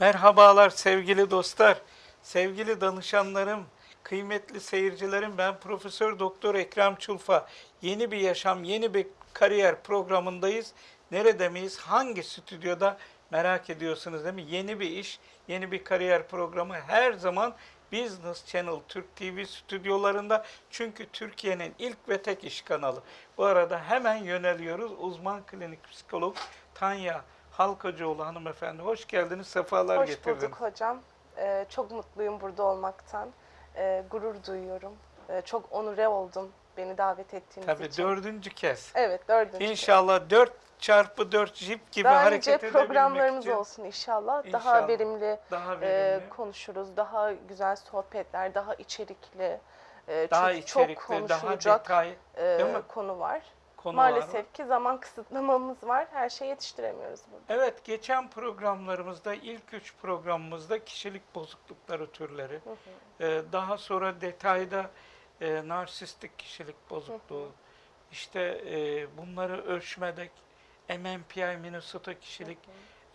Merhabalar sevgili dostlar, sevgili danışanlarım, kıymetli seyircilerim. Ben Profesör Doktor Ekrem Çulfa. Yeni bir yaşam, yeni bir kariyer programındayız. Nerede miyiz? Hangi stüdyoda? Merak ediyorsunuz değil mi? Yeni bir iş, yeni bir kariyer programı her zaman Business Channel Türk TV stüdyolarında. Çünkü Türkiye'nin ilk ve tek iş kanalı. Bu arada hemen yöneliyoruz. Uzman klinik psikolog Tanya Halkacıoğlu hanımefendi. Hoş geldiniz, sefalar Hoş getirdiniz. bulduk hocam. Ee, çok mutluyum burada olmaktan. Ee, gurur duyuyorum. Ee, çok onure oldum beni davet ettiğiniz Tabii için. dördüncü kez. Evet dördüncü. kez. İnşallah 4 çarpı 4 jip gibi Daha hareket edebilmek programlarımız için olsun inşallah. İnşallah. Daha verimli, daha e, verimli, konuşuruz. Daha güzel sohbetler, daha içerikli. E, daha çünkü çok içerikli, daha konuşulacak detay e, konu var. Konu var. Maalesef ki zaman kısıtlamamız var. Her şeyi yetiştiremiyoruz burada. Evet, geçen programlarımızda, ilk üç programımızda kişilik bozuklukları türleri, Hı hı. Ee, daha sonra detayda e, narsistik kişilik bozukluğu, işte e, bunları ölçmede MMPI Minnesota kişilik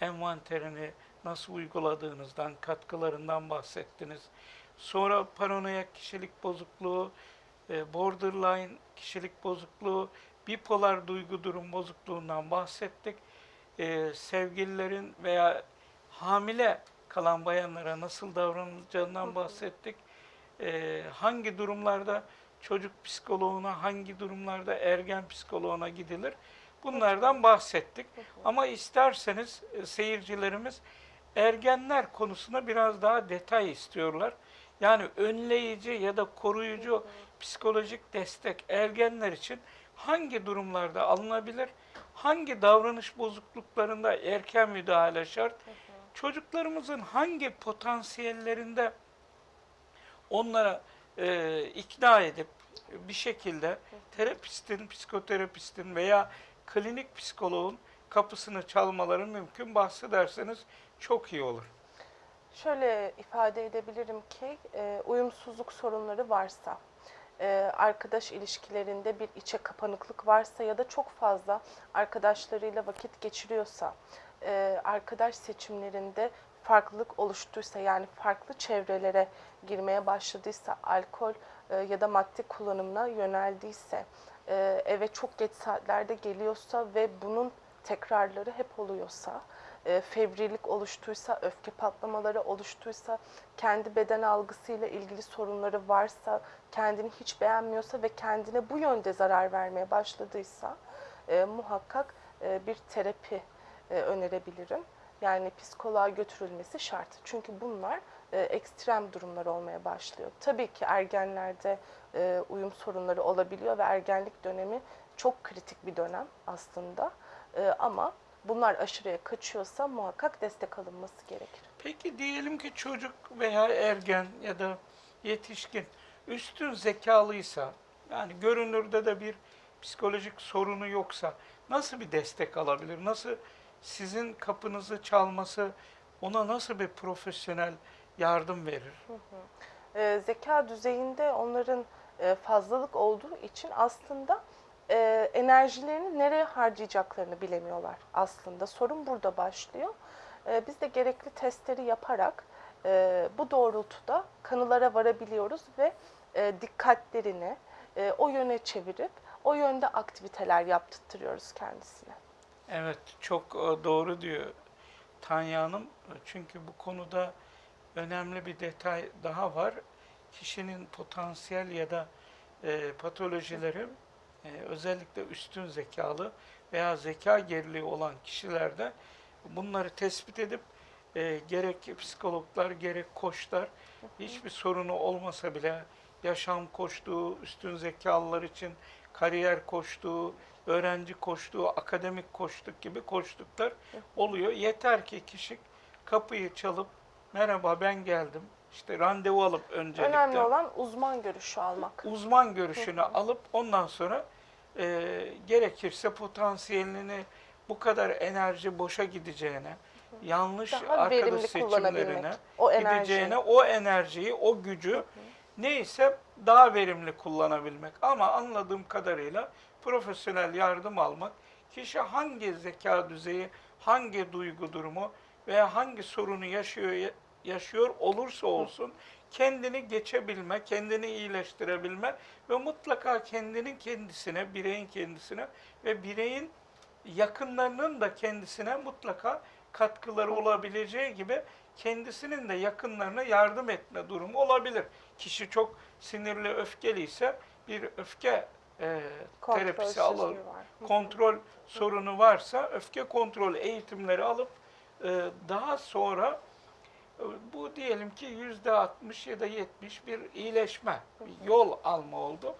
envanterini nasıl uyguladığınızdan, katkılarından bahsettiniz. Sonra paranoyak kişilik bozukluğu, e, borderline kişilik bozukluğu, bipolar duygu durum bozukluğundan bahsettik. E, sevgililerin veya hamile kalan bayanlara nasıl davranılacağından bahsettik. E, hangi durumlarda çocuk psikoloğuna, hangi durumlarda ergen psikoloğuna gidilir? Bunlardan bahsettik. Ama isterseniz e, seyircilerimiz ergenler konusuna biraz daha detay istiyorlar. Yani önleyici ya da koruyucu psikolojik destek ergenler için hangi durumlarda alınabilir? Hangi davranış bozukluklarında erken müdahale şart? Çocuklarımızın hangi potansiyellerinde onlara e, ikna edip bir şekilde terapistin, psikoterapistin veya klinik psikoloğun kapısını çalmaları mümkün bahsederseniz çok iyi olur. Şöyle ifade edebilirim ki e, uyumsuzluk sorunları varsa, arkadaş ilişkilerinde bir içe kapanıklık varsa ya da çok fazla arkadaşlarıyla vakit geçiriyorsa, e, arkadaş seçimlerinde farklılık oluştuysa yani farklı çevrelere girmeye başladıysa, alkol e, ya da madde kullanımına yöneldiyse, e, eve çok geç saatlerde geliyorsa ve bunun tekrarları hep oluyorsa, e, fevrilik oluştuysa, öfke patlamaları oluştuysa, kendi beden algısıyla ilgili sorunları varsa, kendini hiç beğenmiyorsa ve kendine bu yönde zarar vermeye başladıysa e, muhakkak e, bir terapi e, önerebilirim. Yani psikoloğa götürülmesi şart. Çünkü bunlar e, ekstrem durumlar olmaya başlıyor. Tabii ki ergenlerde e, uyum sorunları olabiliyor ve ergenlik dönemi çok kritik bir dönem aslında. E, ama bunlar aşırıya kaçıyorsa muhakkak destek alınması gerekir. Peki diyelim ki çocuk veya ergen ya da yetişkin üstün zekalıysa, yani görünürde de bir psikolojik sorunu yoksa nasıl bir destek alabilir? Nasıl sizin kapınızı çalması ona nasıl bir profesyonel yardım verir? e, zeka düzeyinde onların e, fazlalık olduğu için aslında e, enerjilerini nereye harcayacaklarını bilemiyorlar aslında. Sorun burada başlıyor. E, biz de gerekli testleri yaparak e, bu doğrultuda kanılara varabiliyoruz ve e, dikkatlerini e, o yöne çevirip o yönde aktiviteler yaptırtıyoruz kendisine. Evet, çok e, doğru diyor Tanya Hanım. Çünkü bu konuda önemli bir detay daha var. Kişinin potansiyel ya da e, patolojileri e, özellikle üstün zekalı veya zeka geriliği olan kişilerde bunları tespit edip e, gerek psikologlar gerek koçlar hiçbir sorunu olmasa bile yaşam koçluğu, üstün zekalılar için kariyer koçluğu, öğrenci koçluğu, akademik koçluk gibi koçluklar oluyor. Yeter ki kişi kapıyı çalıp merhaba ben geldim. İşte randevu alıp öncelikle Önemli olan uzman görüşü almak. uzman görüşünü alıp ondan sonra e, gerekirse potansiyelini bu kadar enerji boşa gideceğine, yanlış Daha arkadaş seçimlerine O gideceğine o enerjiyi, o gücü neyse daha verimli kullanabilmek. Ama anladığım kadarıyla profesyonel yardım almak, kişi hangi zeka düzeyi, hangi duygu durumu veya hangi sorunu yaşıyor yaşıyor olursa olsun kendini geçebilme, kendini iyileştirebilme ve mutlaka kendinin kendisine, bireyin kendisine ve bireyin yakınlarının da kendisine mutlaka katkıları olabileceği gibi kendisinin de yakınlarına yardım etme durumu olabilir. Kişi çok sinirli, öfkeli ise bir öfke e, terapisi hı. kontrol sorunu varsa öfke kontrol eğitimleri alıp e, daha sonra bu diyelim ki yüzde 60 ya da 70 bir iyileşme, bir yol alma oldu.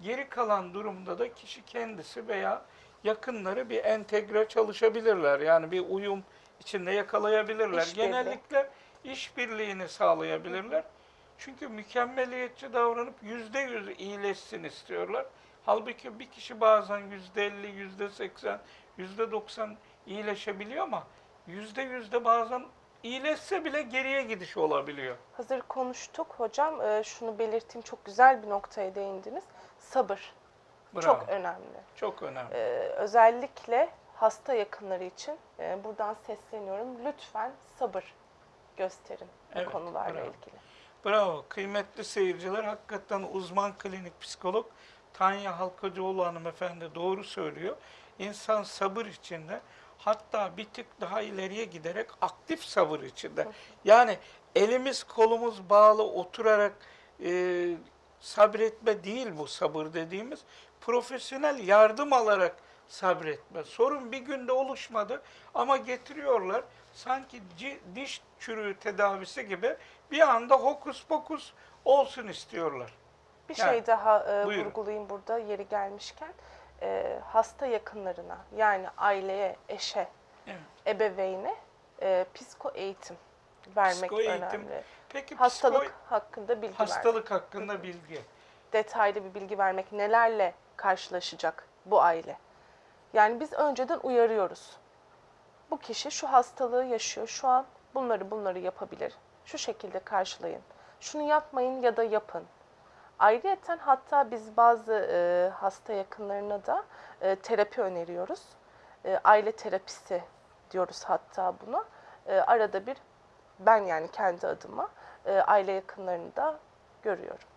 Geri kalan durumda da kişi kendisi veya yakınları bir entegre çalışabilirler. Yani bir uyum içinde yakalayabilirler. İşbirliği. Genellikle işbirliğini sağlayabilirler. Çünkü mükemmeliyetçi davranıp yüzde yüz iyileşsin istiyorlar. Halbuki bir kişi bazen yüzde elli, yüzde seksen, yüzde doksan iyileşebiliyor ama yüzde yüzde bazen iyileşse bile geriye gidiş olabiliyor. Hazır konuştuk hocam. Ee, şunu belirteyim çok güzel bir noktaya değindiniz. Sabır Bravo. çok önemli. Çok önemli. Ee, özellikle hasta yakınları için e, buradan sesleniyorum. Lütfen sabır gösterin bu Evet, konularla bravo. ilgili. Bravo. Kıymetli seyirciler, hakikaten uzman klinik psikolog Tanya Halkacıoğlu hanımefendi doğru söylüyor. İnsan sabır içinde hatta bir tık daha ileriye giderek aktif sabır içinde. Yani elimiz kolumuz bağlı oturarak e, sabretme değil bu sabır dediğimiz. Profesyonel yardım alarak sabretme. Sorun bir günde oluşmadı ama getiriyorlar sanki diş çürüğü tedavisi gibi bir anda hokus pokus olsun istiyorlar. Bir Yani, şey daha e, buyurun. vurgulayayım burada yeri gelmişken. E, hasta yakınlarına yani aileye, eşe, Evet. ebeveyne e, psiko eğitim vermek Psiko eğitim, önemli. Peki Hastalık psiko- hakkında bilgi vermek. hastalık hakkında bilgi. detaylı bir bilgi vermek, nelerle karşılaşacak bu aile. Yani biz önceden uyarıyoruz. Bu kişi şu hastalığı yaşıyor şu an, bunları bunları yapabilir. Şu şekilde karşılayın. Şunu yapmayın ya da yapın. Ayrıyeten hatta biz bazı e, hasta yakınlarına da e, terapi öneriyoruz. E, aile terapisi diyoruz hatta buna. E, arada bir ben yani kendi adıma e, aile yakınlarını da görüyorum.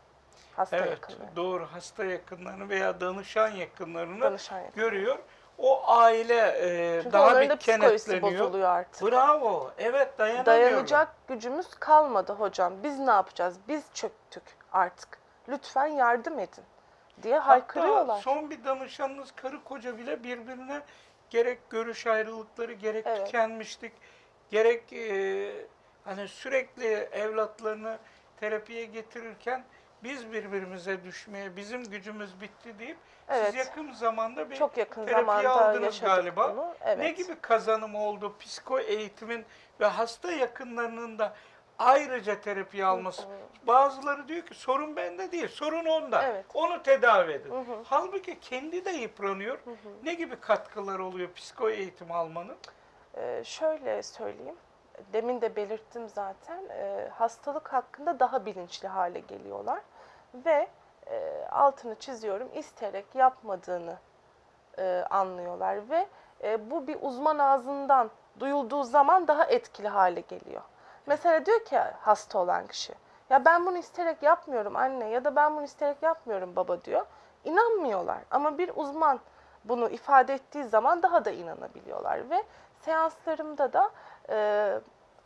Hasta Evet, yakınları. doğru. Hasta yakınlarını veya danışan yakınlarını Danışan görüyor. O aile e, Çünkü daha bir da kenetleniyor. bozuluyor artık. Bravo. Evet dayanamıyorlar. Dayanacak gücümüz kalmadı hocam. Biz ne yapacağız? Biz çöktük artık. Lütfen yardım edin diye Hatta haykırıyorlar. son bir danışanınız karı koca bile birbirine gerek görüş ayrılıkları, gerek Evet. tükenmişlik, gerek e, hani sürekli evlatlarını terapiye getirirken biz birbirimize düşmeye, bizim gücümüz bitti deyip Evet. siz yakın zamanda bir Çok yakın terapi zamanda aldınız galiba. bunu. Evet. Ne gibi kazanım oldu psiko eğitimin ve hasta yakınlarının da ayrıca terapi alması? Bazıları diyor ki sorun bende değil, sorun onda. Evet. Onu tedavi edin. Hı hı. Halbuki kendi de yıpranıyor. Ne gibi katkılar oluyor psiko eğitim almanın? Ee, şöyle söyleyeyim. Demin de belirttim zaten. Ee, hastalık hakkında daha bilinçli hale geliyorlar. Ve e, altını çiziyorum isteyerek yapmadığını e, anlıyorlar. Ve e, bu bir uzman ağzından duyulduğu zaman daha etkili hale geliyor. Mesela diyor ki hasta olan kişi, ya ben bunu isteyerek yapmıyorum anne ya da ben bunu isteyerek yapmıyorum baba diyor. İnanmıyorlar ama bir uzman bunu ifade ettiği zaman daha da inanabiliyorlar ve seanslarımda da e,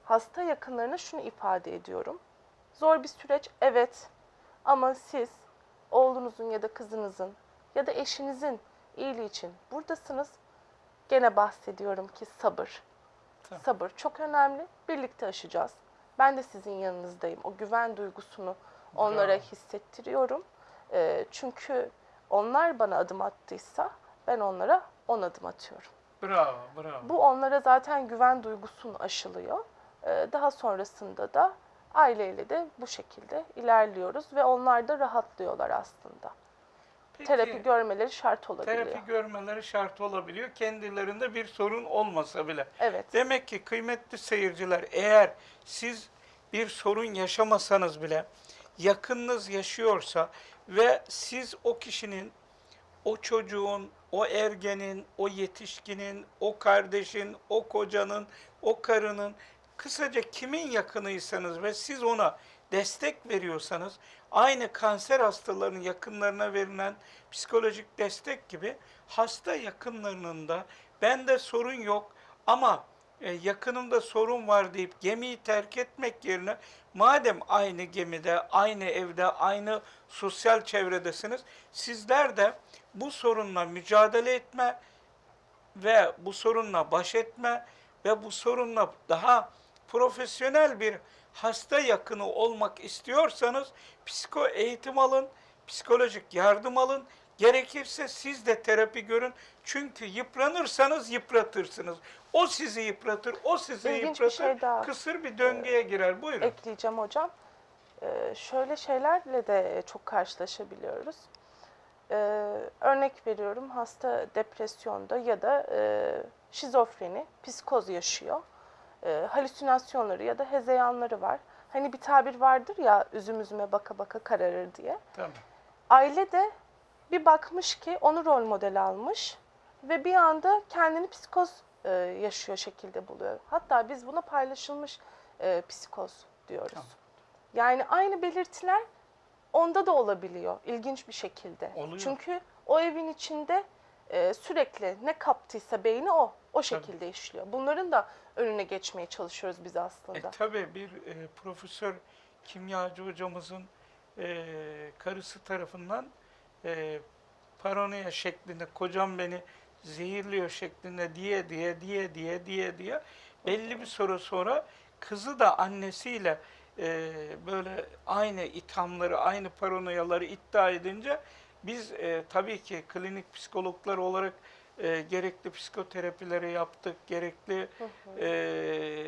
hasta yakınlarına şunu ifade ediyorum. Zor bir süreç evet ama siz oğlunuzun ya da kızınızın ya da eşinizin iyiliği için buradasınız. Gene bahsediyorum ki sabır. Tamam. Sabır çok önemli. Birlikte aşacağız. Ben de sizin yanınızdayım. O güven duygusunu onlara Bravo. hissettiriyorum. Ee, çünkü onlar bana adım attıysa ben onlara on adım atıyorum. Bravo, bravo. Bu onlara zaten güven duygusunu aşılıyor. Ee, daha sonrasında da aileyle de bu şekilde ilerliyoruz ve onlar da rahatlıyorlar aslında. Terapi görmeleri şart olabiliyor. terapi görmeleri şart olabiliyor. Kendilerinde bir sorun olmasa bile. Evet. Demek ki kıymetli seyirciler eğer siz bir sorun yaşamasanız bile yakınınız yaşıyorsa ve siz o kişinin, o çocuğun, o ergenin, o yetişkinin, o kardeşin, o kocanın, o karının, kısaca kimin yakınıysanız ve siz ona destek veriyorsanız, aynı kanser hastalarının yakınlarına verilen psikolojik destek gibi hasta yakınlarının da bende sorun yok ama e, yakınımda sorun var deyip gemiyi terk etmek yerine madem aynı gemide, aynı evde, aynı sosyal çevredesiniz, sizler de bu sorunla mücadele etme ve bu sorunla baş etme ve bu sorunla daha profesyonel bir hasta yakını olmak istiyorsanız psiko eğitim alın, psikolojik yardım alın. Gerekirse siz de terapi görün. Çünkü yıpranırsanız yıpratırsınız. O sizi yıpratır, o sizi İlginç bir yıpratır. şey daha. Kısır bir döngüye girer. Buyurun. ekleyeceğim hocam. Ee, şöyle şeylerle de çok karşılaşabiliyoruz. Ee, örnek veriyorum hasta depresyonda ya da e, şizofreni, psikoz yaşıyor. Ee, halüsinasyonları ya da hezeyanları var. Hani bir tabir vardır ya üzüm üzüme baka baka kararır diye. Tamam. Aile de bir bakmış ki onu rol model almış ve bir anda kendini psikoz e, yaşıyor şekilde buluyor. Hatta biz buna paylaşılmış e, psikoz diyoruz. Tamam. Yani aynı belirtiler onda da olabiliyor ilginç bir şekilde. Oluyor. Çünkü o evin içinde e, sürekli ne kaptıysa beyni o o şekilde işliyor. Bunların da önüne geçmeye çalışıyoruz biz aslında. E, tabii bir e, profesör kimyacı hocamızın e, karısı tarafından e, paranoya şeklinde kocam beni zehirliyor şeklinde diye diye diye diye diye diye belli bir süre sonra kızı da annesiyle e, böyle aynı ithamları, aynı paranoyaları iddia edince biz e, tabii ki klinik psikologlar olarak e, gerekli psikoterapileri yaptık, gerekli e,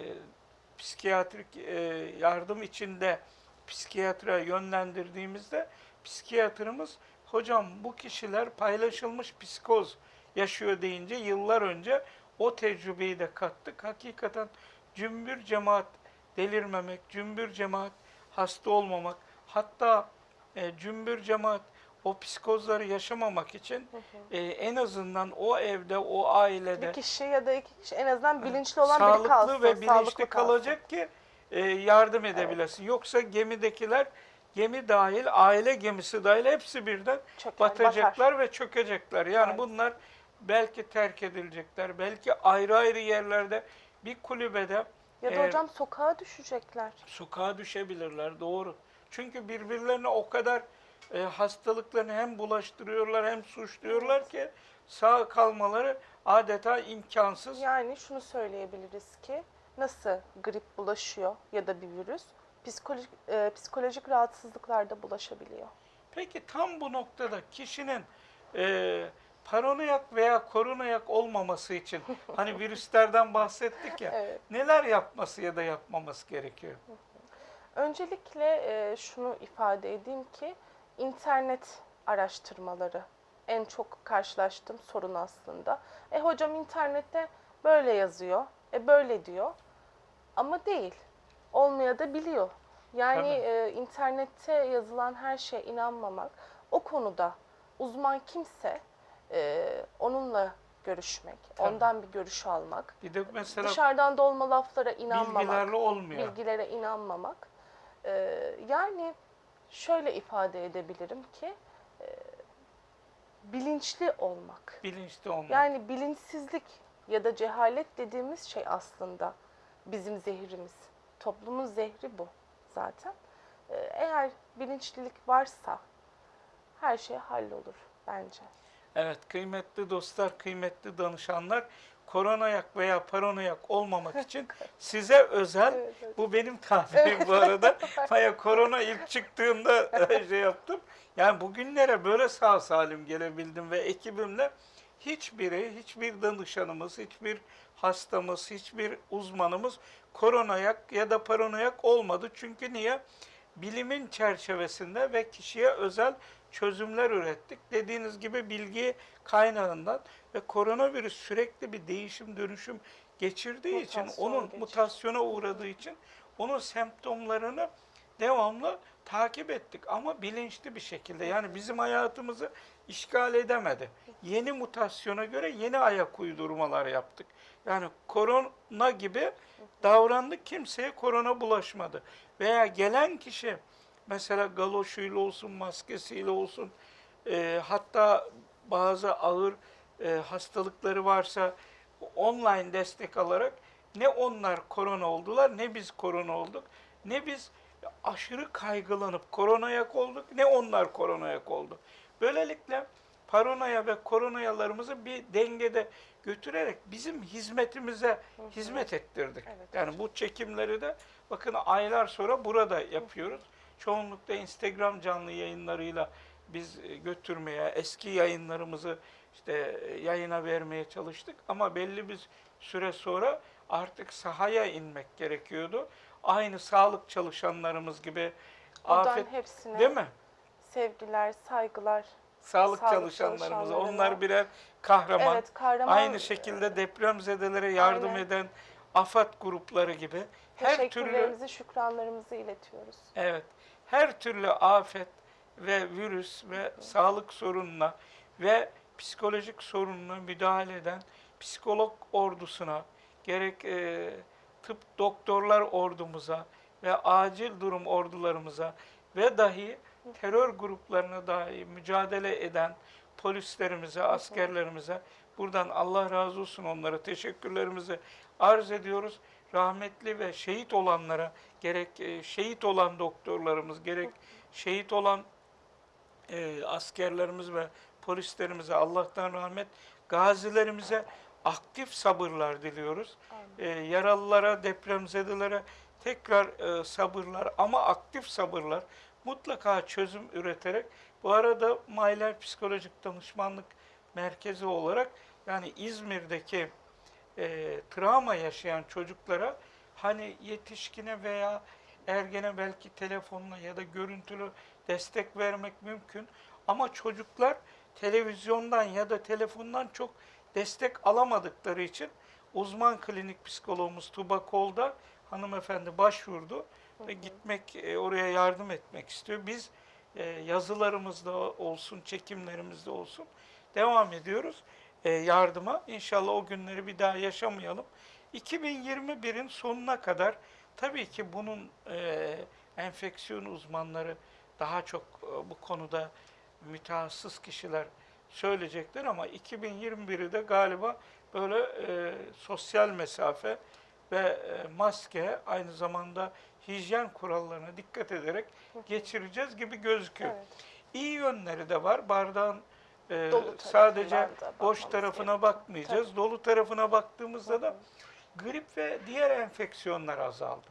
psikiyatrik e, yardım içinde psikiyatriye yönlendirdiğimizde psikiyatrımız hocam bu kişiler paylaşılmış psikoz yaşıyor deyince yıllar önce o tecrübeyi de kattık. Hakikaten cümbür cemaat delirmemek, cümbür cemaat hasta olmamak, hatta e, cümbür cemaat o psikozları yaşamamak için e, en azından o evde, o ailede Bir kişi ya da iki kişi en azından bilinçli olan biri sağlıklı kalsın. ve bilinçli sağlıklı kalsın. kalacak ki e, yardım edebilesin. Yoksa gemidekiler gemi dahil, aile gemisi dahil hepsi birden Çöker, batacaklar ve çökecekler. Yani Evet. bunlar belki terk edilecekler, belki ayrı ayrı yerlerde bir kulübede Ya da eğer hocam sokağa düşecekler. sokağa düşebilirler. Doğru. Çünkü birbirlerine o kadar e, hastalıklarını hem bulaştırıyorlar hem suçluyorlar ki sağ kalmaları adeta imkansız. Yani şunu söyleyebiliriz ki nasıl grip bulaşıyor ya da bir virüs psikolojik, e, psikolojik rahatsızlıklar da bulaşabiliyor. Peki tam bu noktada kişinin e, paranoyak veya koronayak olmaması için hani virüslerden bahsettik ya Evet. neler yapması ya da yapmaması gerekiyor? Öncelikle e, şunu ifade edeyim ki internet araştırmaları en çok karşılaştığım sorun aslında. E hocam internette böyle yazıyor, e böyle diyor ama değil. Olmaya da biliyor. Yani e, internette yazılan her şeye inanmamak, o konuda uzman kimse e, onunla görüşmek, Tabii. ondan bir görüş almak, Bir de mesela dışarıdan dolma laflara inanmamak bilgilerle olmuyor. bilgilere inanmamak. Ee, yani şöyle ifade edebilirim ki e, bilinçli olmak. Bilinçli olmak. Yani bilinçsizlik ya da cehalet dediğimiz şey aslında bizim zehrimiz. Toplumun zehri bu zaten. Ee, eğer bilinçlilik varsa her şey hallolur bence. Evet kıymetli dostlar, kıymetli danışanlar koronayak veya paranoyak olmamak için size özel Evet, evet. bu benim tabirim bu arada. Baya korona ilk çıktığında şey yaptım. Yani bugünlere böyle sağ salim gelebildim ve ekibimle hiçbiri, hiçbir danışanımız, hiçbir hastamız, hiçbir uzmanımız koronayak ya da paranoyak olmadı. Çünkü niye? Bilimin çerçevesinde ve kişiye özel çözümler ürettik. Dediğiniz gibi bilgi kaynağından ve koronavirüs sürekli bir değişim dönüşüm geçirdiği için, Mutasyon onun geçiriyor. mutasyona uğradığı için onun semptomlarını devamlı takip ettik ama bilinçli bir şekilde. Yani bizim hayatımızı işgal edemedi. Yeni mutasyona göre yeni ayak uydurmalar yaptık. Yani korona gibi davrandık kimseye korona bulaşmadı. Veya gelen kişi mesela galoşuyla olsun, maskesiyle olsun e, hatta bazı ağır e, hastalıkları varsa online destek alarak ne onlar korona oldular ne biz korona olduk ne biz aşırı kaygılanıp koronayak olduk ne onlar koronayak oldu. Böylelikle paranoya ve koronayalarımızı bir dengede götürerek bizim hizmetimize hizmet ettirdik. Evet. Yani bu çekimleri de bakın aylar sonra burada yapıyoruz. Çoğunlukla Instagram canlı yayınlarıyla biz e, götürmeye, eski yayınlarımızı işte e, yayına vermeye çalıştık. Ama belli bir süre sonra artık sahaya inmek gerekiyordu. Aynı sağlık çalışanlarımız gibi Buradan afet hepsine değil mi? sevgiler, saygılar. Sağlık, Sağlık çalışanlarımıza. çalışanlarına. Onlar birer kahraman. Evet, kahraman. Aynı şekilde depremzedelere yardım Aynen. eden AFAD grupları gibi her türlü şükranlarımızı iletiyoruz. Evet. Her türlü afet ve virüs ve sağlık sorununa ve psikolojik sorununa müdahale eden psikolog ordusuna, gerek e, tıp doktorlar ordumuza ve acil durum ordularımıza ve dahi terör gruplarına dahi mücadele eden polislerimize, askerlerimize buradan Allah razı olsun onlara teşekkürlerimizi arz ediyoruz. Rahmetli ve şehit olanlara gerek e, şehit olan doktorlarımız, gerek şehit olan e, askerlerimiz ve polislerimize Allah'tan rahmet, gazilerimize aktif sabırlar diliyoruz. E, yaralılara, depremzedelere tekrar e, sabırlar ama aktif sabırlar mutlaka çözüm üreterek bu arada Mayler Psikolojik Danışmanlık Merkezi olarak yani İzmir'deki e, travma yaşayan çocuklara hani yetişkine veya ergene belki telefonla ya da görüntülü destek vermek mümkün. Ama çocuklar televizyondan ya da telefondan çok destek alamadıkları için uzman klinik psikologumuz Tuba Kolda hanımefendi başvurdu ve gitmek e, oraya yardım etmek istiyor. Biz e, yazılarımızda olsun, çekimlerimizde olsun devam ediyoruz yardıma. İnşallah o günleri bir daha yaşamayalım. 2021'in sonuna kadar tabii ki bunun e, enfeksiyon uzmanları daha çok e, bu konuda mütehassıs kişiler söyleyecekler ama 2021'i de galiba böyle e, sosyal mesafe ve e, maske aynı zamanda hijyen kurallarına dikkat ederek geçireceğiz gibi gözüküyor. Evet. İyi yönleri de var. Bardağın e, Dolu sadece boş tarafına bakmayacağız. Dolu tarafına baktığımızda da grip ve diğer enfeksiyonlar azaldı.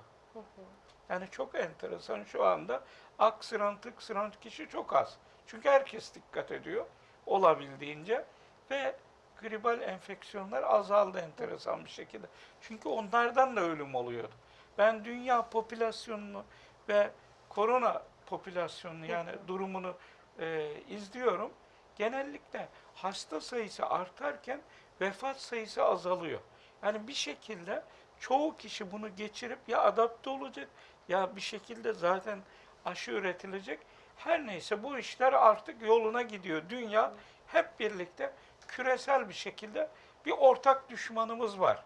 Yani çok enteresan şu anda aksıran tıksıran kişi çok az. Çünkü herkes dikkat ediyor olabildiğince ve gribal enfeksiyonlar azaldı enteresan bir şekilde. Çünkü onlardan da ölüm oluyordu. Ben dünya popülasyonunu ve korona popülasyonunu yani durumunu e, izliyorum. Genellikle hasta sayısı artarken vefat sayısı azalıyor. Yani bir şekilde çoğu kişi bunu geçirip ya adapte olacak ya bir şekilde zaten aşı üretilecek. Her neyse bu işler artık yoluna gidiyor. Dünya hep birlikte küresel bir şekilde bir ortak düşmanımız var.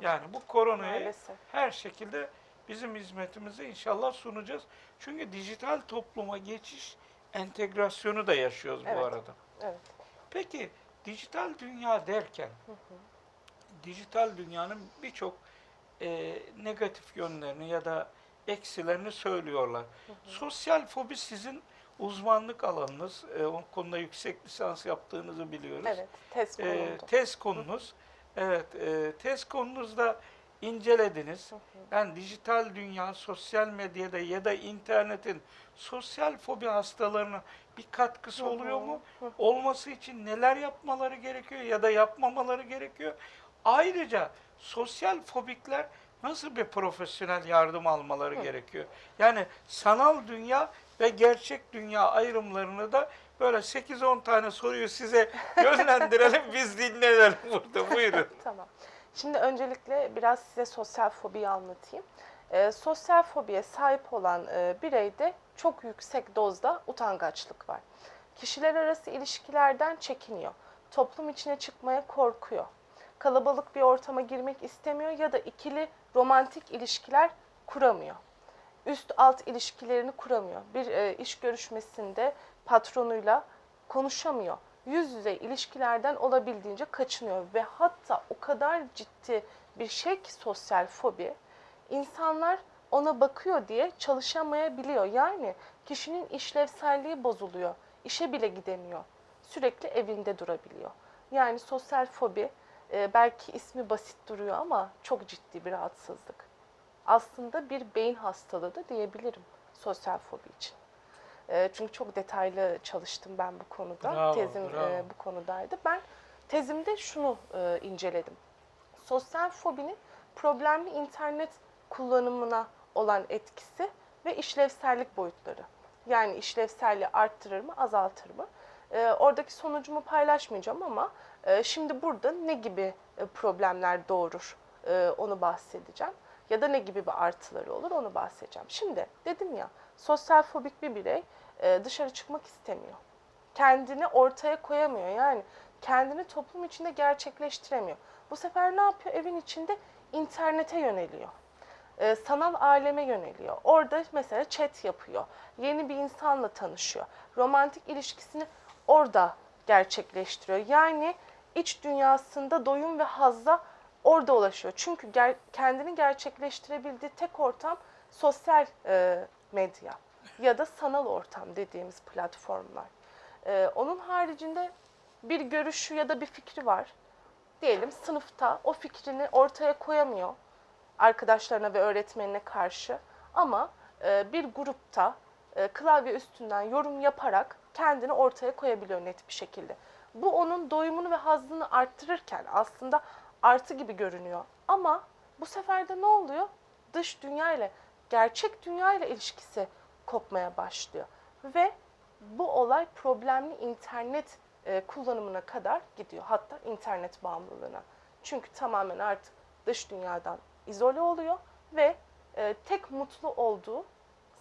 Yani bu koronayı Maalesef. her şekilde bizim hizmetimizi inşallah sunacağız. Çünkü dijital topluma geçiş entegrasyonu da yaşıyoruz Evet. bu arada. Evet. Peki dijital dünya derken dijital dünyanın birçok e, negatif yönlerini ya da eksilerini söylüyorlar. Sosyal fobi sizin uzmanlık alanınız. E, o konuda yüksek lisans yaptığınızı biliyoruz. Evet. Test E, tez konunuz. Evet, e, tez konunuzda incelediniz. Yani dijital dünya, sosyal medyada ya da internetin sosyal fobi hastalarına bir katkısı oluyor mu? Olması için neler yapmaları gerekiyor ya da yapmamaları gerekiyor? Ayrıca sosyal fobikler nasıl bir profesyonel yardım almaları gerekiyor? Yani sanal dünya ve gerçek dünya ayrımlarını da böyle 8-10 tane soruyu size yönlendirelim, biz dinleyelim burada. Buyurun. Tamam. Şimdi öncelikle biraz size sosyal fobiyi anlatayım. E, sosyal fobiye sahip olan e, bireyde çok yüksek dozda utangaçlık var. Kişiler arası ilişkilerden çekiniyor. Toplum içine çıkmaya korkuyor. Kalabalık bir ortama girmek istemiyor ya da ikili romantik ilişkiler kuramıyor. Üst alt ilişkilerini kuramıyor. Bir e, iş görüşmesinde patronuyla konuşamıyor. Yüz yüze ilişkilerden olabildiğince kaçınıyor ve hatta o kadar ciddi bir şey ki sosyal fobi insanlar ona bakıyor diye çalışamayabiliyor. Yani kişinin işlevselliği bozuluyor. İşe bile gidemiyor. Sürekli evinde durabiliyor. Yani sosyal fobi e, belki ismi basit duruyor ama çok ciddi bir rahatsızlık. Aslında bir beyin hastalığı da diyebilirim sosyal fobi için. E, Çünkü çok detaylı çalıştım ben bu konuda. Bravo, Tezim e, bravo. bu konudaydı. Ben tezimde şunu e, inceledim. Sosyal fobinin problemli internet kullanımına olan etkisi ve işlevsellik boyutları. Yani işlevselliği arttırır mı, azaltır mı? E, oradaki sonucumu paylaşmayacağım ama e, şimdi burada ne gibi e, problemler doğurur e, onu bahsedeceğim. Ya da ne gibi bir artıları olur onu bahsedeceğim. Şimdi dedim ya sosyal fobik bir birey e, dışarı çıkmak istemiyor. Kendini ortaya koyamıyor. Yani kendini toplum içinde gerçekleştiremiyor. Bu sefer ne yapıyor? Evin içinde internete yöneliyor. E, sanal aleme yöneliyor. Orada mesela chat yapıyor. Yeni bir insanla tanışıyor. Romantik ilişkisini orada gerçekleştiriyor. Yani iç dünyasında doyum ve hazza orada ulaşıyor. Çünkü ger- kendini gerçekleştirebildiği tek ortam sosyal e, medya ya da sanal ortam dediğimiz platformlar. E, onun haricinde bir görüşü ya da bir fikri var. Diyelim sınıfta o fikrini ortaya koyamıyor arkadaşlarına ve öğretmenine karşı ama e, bir grupta e, klavye üstünden yorum yaparak kendini ortaya koyabiliyor net bir şekilde. Bu onun doyumunu ve hazzını arttırırken aslında artı gibi görünüyor. Ama bu sefer de ne oluyor? Dış dünya ile gerçek dünya ile ilişkisi kopmaya başlıyor. Ve bu olay problemli internet e, kullanımına kadar gidiyor. Hatta internet bağımlılığına. Çünkü tamamen artık dış dünyadan izole oluyor ve e, tek mutlu olduğu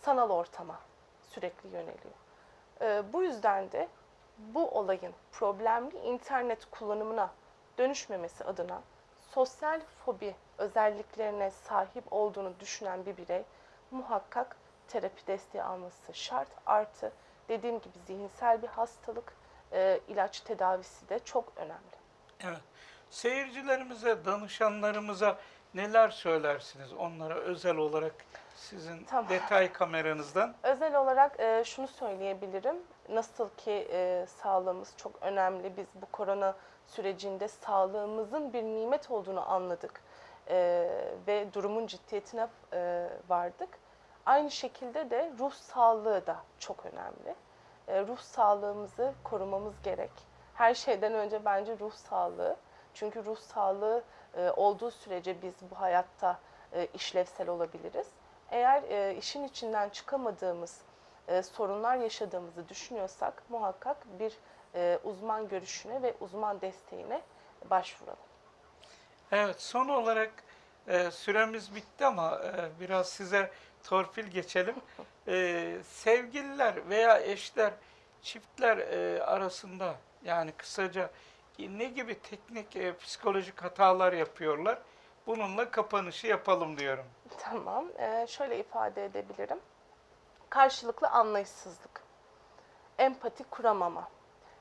sanal ortama sürekli yöneliyor. E, bu yüzden de bu olayın problemli internet kullanımına dönüşmemesi adına sosyal fobi özelliklerine sahip olduğunu düşünen bir birey muhakkak terapi desteği alması şart. Artı dediğim gibi zihinsel bir hastalık, e, ilaç tedavisi de çok önemli. Evet. Seyircilerimize, danışanlarımıza neler söylersiniz onlara özel olarak sizin Tamam. detay kameranızdan? Özel olarak e, şunu söyleyebilirim. Nasıl ki e, sağlığımız çok önemli. Biz bu korona sürecinde sağlığımızın bir nimet olduğunu anladık e, ve durumun ciddiyetine e, vardık. Aynı şekilde de ruh sağlığı da çok önemli. E, ruh sağlığımızı korumamız gerek. Her şeyden önce bence ruh sağlığı. Çünkü ruh sağlığı e, olduğu sürece biz bu hayatta e, işlevsel olabiliriz. Eğer e, işin içinden çıkamadığımız e, sorunlar yaşadığımızı düşünüyorsak muhakkak bir e, uzman görüşüne ve uzman desteğine başvuralım. Evet, son olarak e, süremiz bitti ama e, biraz size torpil geçelim. E, sevgililer veya eşler, çiftler e, arasında yani kısaca ne gibi teknik e, psikolojik hatalar yapıyorlar? Bununla kapanışı yapalım diyorum. Tamam, e, şöyle ifade edebilirim. Karşılıklı anlayışsızlık, empati kuramama,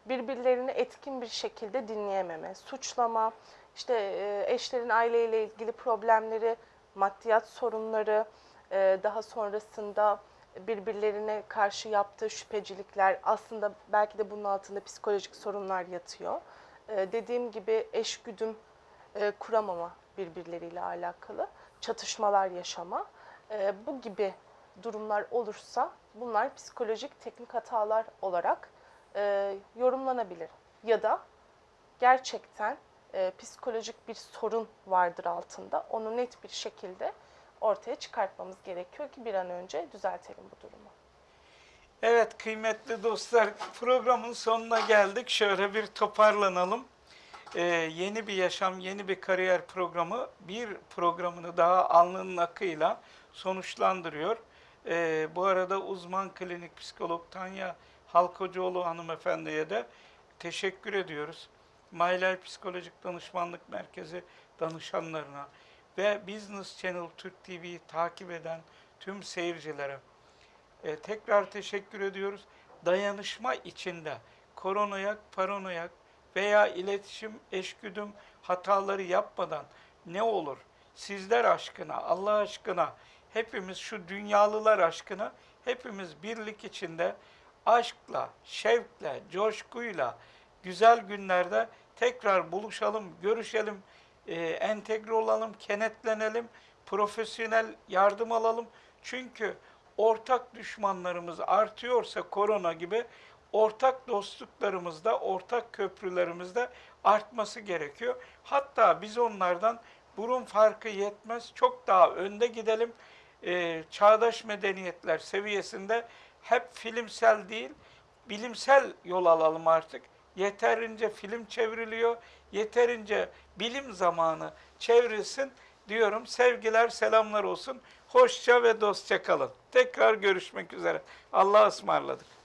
birbirlerini etkin bir şekilde dinleyememe, suçlama, işte e, eşlerin aileyle ilgili problemleri, maddiyat sorunları, e, daha sonrasında birbirlerine karşı yaptığı şüphecilikler, aslında belki de bunun altında psikolojik sorunlar yatıyor. E, dediğim gibi eşgüdüm e, kuramama birbirleriyle alakalı, çatışmalar yaşama. E, bu gibi durumlar olursa bunlar psikolojik teknik hatalar olarak e, yorumlanabilir. Ya da gerçekten e, psikolojik bir sorun vardır altında. Onu net bir şekilde ortaya çıkartmamız gerekiyor ki bir an önce düzeltelim bu durumu. Evet kıymetli dostlar programın sonuna geldik. Şöyle bir toparlanalım. Ee, yeni bir yaşam, yeni bir kariyer programı bir programını daha alnının akıyla sonuçlandırıyor. Ee, bu arada uzman klinik psikolog Tanya Halkocuoğlu hanımefendiye de teşekkür ediyoruz. Mayler Psikolojik Danışmanlık Merkezi danışanlarına ve Business Channel Türk TV'yi takip eden tüm seyircilere e, tekrar teşekkür ediyoruz. Dayanışma içinde koronayak, paranoyak veya iletişim, eşgüdüm hataları yapmadan ne olur? Sizler aşkına, Allah aşkına, hepimiz şu dünyalılar aşkına, hepimiz birlik içinde aşkla, şevkle, coşkuyla, güzel günlerde tekrar buluşalım, görüşelim, e, entegre olalım, kenetlenelim, profesyonel yardım alalım. Çünkü ortak düşmanlarımız artıyorsa korona gibi ortak dostluklarımız da, ortak köprülerimiz de artması gerekiyor. Hatta biz onlardan burun farkı yetmez, çok daha önde gidelim. Ee, çağdaş medeniyetler seviyesinde hep filmsel değil, bilimsel yol alalım artık. Yeterince film çevriliyor, yeterince bilim zamanı çevrilsin diyorum. Sevgiler, selamlar olsun. Hoşça ve dostça kalın. Tekrar görüşmek üzere. Allah'a ısmarladık.